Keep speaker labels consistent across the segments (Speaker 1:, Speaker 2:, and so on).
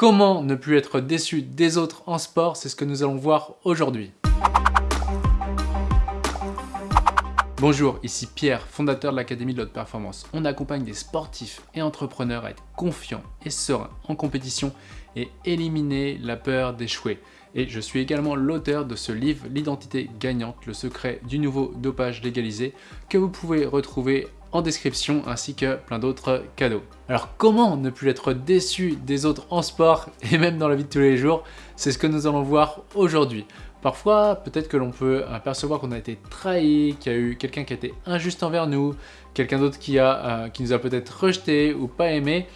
Speaker 1: Comment ne plus être déçu des autres en sport C'est ce que nous allons voir aujourd'hui. Bonjour, ici Pierre, fondateur de l'Académie de l'Haute Performance. On accompagne des sportifs et entrepreneurs à être confiants et sereins en compétition et éliminer la peur d'échouer. Et je suis également l'auteur de ce livre, L'identité gagnante, le secret du nouveau dopage légalisé, que vous pouvez retrouver description ainsi que plein d'autres cadeaux. Alors comment ne plus être déçu des autres en sport et même dans la vie de tous les jours? C'est ce que nous allons voir aujourd'hui. Parfois, peut-être que l'on peut apercevoir qu'on a été trahi, qu'il y a eu quelqu'un qui a été injuste envers nous, quelqu'un d'autre qui, euh, qui nous a peut-être rejeté ou pas aimé,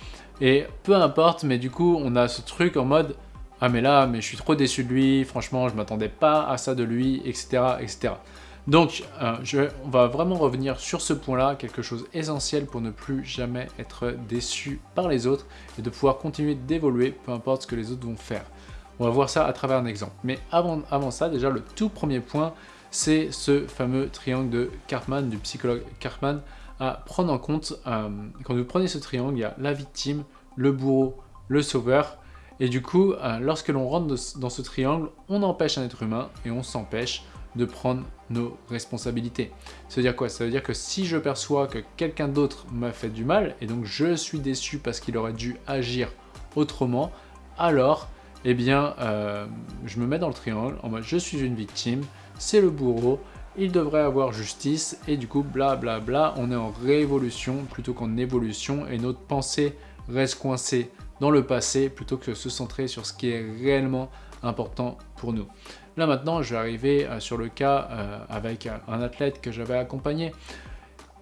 Speaker 1: et peu importe, mais du coup, on a ce truc en mode « Ah mais là, mais je suis trop déçu de lui, franchement, je m'attendais pas à ça de lui, etc. etc. » Donc, euh, je, on va vraiment revenir sur ce point-là, quelque chose essentiel pour ne plus jamais être déçu par les autres et de pouvoir continuer d'évoluer, peu importe ce que les autres vont faire. On va voir ça à travers un exemple. Mais avant, ça, déjà, le tout premier point, c'est ce fameux triangle de Cartman, du psychologue Cartman, à prendre en compte. Euh, quand vous prenez ce triangle, il y a la victime, le bourreau, le sauveur. Et du coup, euh, lorsque l'on rentre dans ce triangle, on empêche un être humain et on s'empêche de prendre nos responsabilités. Ça veut dire quoi? Ça veut dire que si je perçois que quelqu'un d'autre m'a fait du mal, et donc je suis déçu parce qu'il aurait dû agir autrement, alors, eh bien, euh, je me mets dans le triangle en mode je suis une victime, c'est le bourreau, il devrait avoir justice, et du coup, bla bla on est en révolution plutôt qu'en évolution, et notre pensée reste coincée dans le passé plutôt que se centrer sur ce qui est réellement important pour nous. Là maintenant, je vais arriver euh, sur le cas euh, avec un athlète que j'avais accompagné.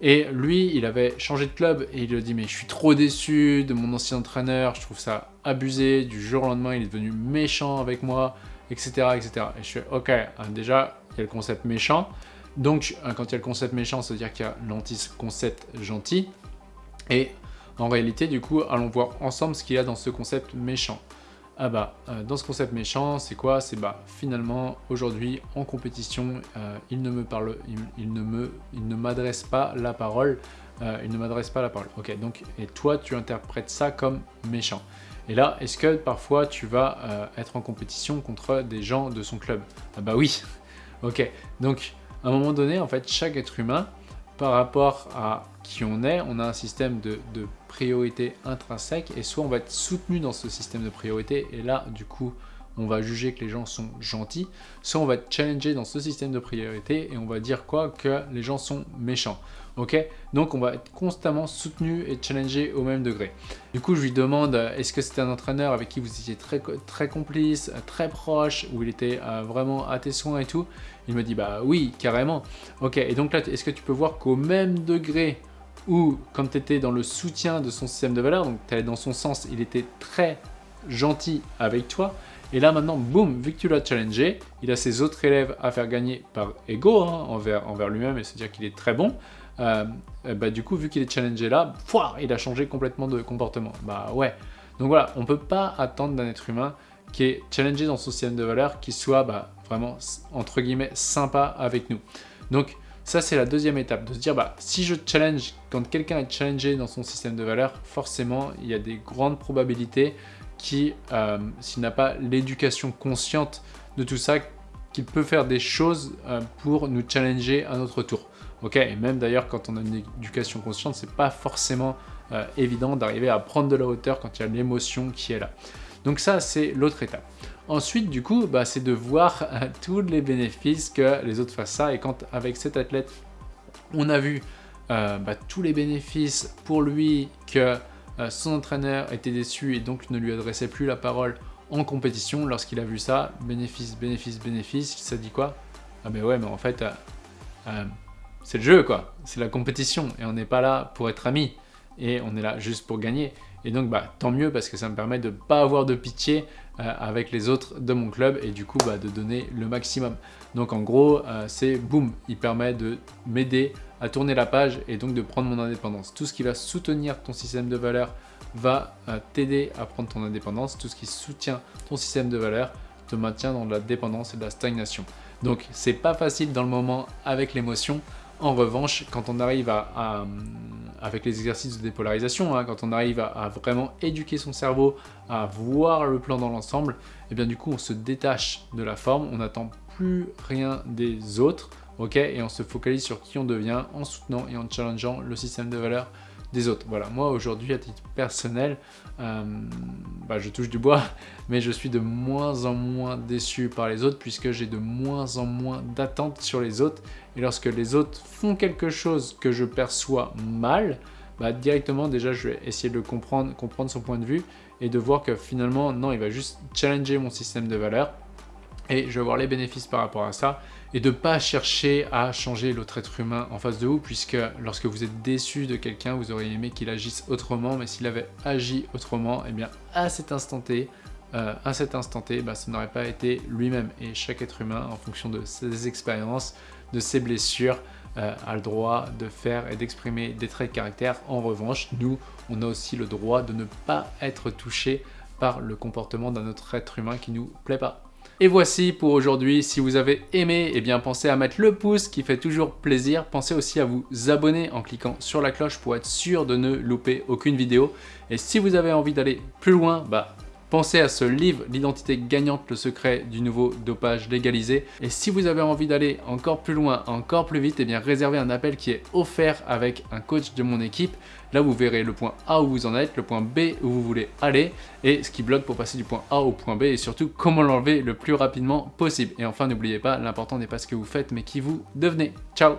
Speaker 1: Et lui, il avait changé de club et il a dit « mais je suis trop déçu de mon ancien entraîneur, je trouve ça abusé, du jour au lendemain il est devenu méchant avec moi, etc. etc. » Et je suis « ok, hein, déjà il y a le concept méchant, donc hein, quand il y a le concept méchant, ça veut dire qu'il y a l'anti-concept gentil. Et en réalité, du coup, allons voir ensemble ce qu'il y a dans ce concept méchant ah bah, euh, dans ce concept méchant, c'est quoi? C'est bah, finalement, aujourd'hui, en compétition, euh, il ne me parle, il, ne m'adresse pas la parole, euh, il ne m'adresse pas la parole. Ok, donc, et toi, tu interprètes ça comme méchant. Et là, est-ce que parfois, tu vas être en compétition contre des gens de son club? Ah bah oui Ok, donc, à un moment donné, en fait, chaque être humain, par rapport à qui on est, on a un système de, priorité intrinsèque et soit on va être soutenu dans ce système de priorité et là du coup on va juger que les gens sont gentils, soit on va être challengé dans ce système de priorité et on va dire quoi? Que les gens sont méchants. Ok Donc on va être constamment soutenu et challengé au même degré. Du coup, je lui demande, est-ce que c'était un entraîneur avec qui vous étiez très, très complice, très proche, où il était euh, vraiment à tes soins et tout? Il me dit, bah oui, carrément. Ok, et donc là, est-ce que tu peux voir qu'au même degré où, quand tu étais dans le soutien de son système de valeurs, donc tu allais dans son sens, il était très gentil avec toi, et là maintenant, boum, vu que tu l'as challengé, il a ses autres élèves à faire gagner par ego hein, envers, lui-même, et c'est-à-dire qu'il est très bon. Euh, bah, du coup, vu qu'il est challengé là, il a changé complètement de comportement. Bah ouais. Donc voilà, on ne peut pas attendre d'un être humain qui est challengé dans son système de valeurs, qui soit bah, vraiment, entre guillemets, sympa avec nous. Donc ça, c'est la deuxième étape, de se dire, bah, si je challenge, quand quelqu'un est challengé dans son système de valeurs, forcément, il y a des grandes probabilités qui, euh, s'il n'a pas l'éducation consciente de tout ça, qu'il peut faire des choses euh, pour nous challenger à notre tour. Ok, et même d'ailleurs quand on a une éducation consciente, c'est pas forcément euh, évident d'arriver à prendre de la hauteur quand il y a l'émotion qui est là. Donc ça, c'est l'autre étape. Ensuite, du coup, bah, c'est de voir tous les bénéfices que les autres fassent ça. Et quand, avec cet athlète, on a vu bah, tous les bénéfices pour lui que son entraîneur était déçu et donc ne lui adressait plus la parole en compétition. Lorsqu'il a vu ça, bénéfice, bénéfice, bénéfice, il s'est dit quoi? Ah ben ouais, mais en fait, euh, euh, c'est le jeu quoi, c'est la compétition et on n'est pas là pour être amis et on est là juste pour gagner. Et donc, bah, tant mieux parce que ça me permet de ne pas avoir de pitié avec les autres de mon club et du coup bah, de donner le maximum. Donc en gros, c'est boum, il permet de m'aider à tourner la page et donc de prendre mon indépendance. Tout ce qui va soutenir ton système de valeurs va euh, t'aider à prendre ton indépendance. Tout ce qui soutient ton système de valeurs te maintient dans de la dépendance et de la stagnation. Donc c'est pas facile dans le moment avec l'émotion. En revanche, quand on arrive à, avec les exercices de dépolarisation, hein, quand on arrive à, vraiment éduquer son cerveau, à voir le plan dans l'ensemble, et eh bien du coup on se détache de la forme, on n'attend plus rien des autres, ok Et on se focalise sur qui on devient en soutenant et en challengeant le système de valeurs des autres. Voilà, moi aujourd'hui à titre personnel, euh, bah, je touche du bois, mais je suis de moins en moins déçu par les autres puisque j'ai de moins en moins d'attentes sur les autres. Et lorsque les autres font quelque chose que je perçois mal, bah, directement déjà je vais essayer de comprendre, comprendre son point de vue et de voir que finalement non, il va juste challenger mon système de valeurs et je vais voir les bénéfices par rapport à ça et de ne pas chercher à changer l'autre être humain en face de vous puisque lorsque vous êtes déçu de quelqu'un, vous auriez aimé qu'il agisse autrement mais s'il avait agi autrement, eh bien à cet instant T, euh, à cet instant bah, ça n'aurait pas été lui-même et chaque être humain en fonction de ses expériences, de ses blessures, euh, a le droit de faire et d'exprimer des traits de caractère. En revanche, nous, on a aussi le droit de ne pas être touché par le comportement d'un autre être humain qui nous plaît pas. Et voici pour aujourd'hui, si vous avez aimé, eh bien pensez à mettre le pouce qui fait toujours plaisir. Pensez aussi à vous abonner en cliquant sur la cloche pour être sûr de ne louper aucune vidéo. Et si vous avez envie d'aller plus loin, bah Pensez à ce livre, L'identité gagnante, le secret du nouveau dopage légalisé. Et si vous avez envie d'aller encore plus loin, encore plus vite, eh bien réservez un appel qui est offert avec un coach de mon équipe. Là, vous verrez le point A où vous en êtes, le point B où vous voulez aller et ce qui bloque pour passer du point A au point B et surtout comment l'enlever le plus rapidement possible. Et enfin, n'oubliez pas, l'important n'est pas ce que vous faites mais qui vous devenez. Ciao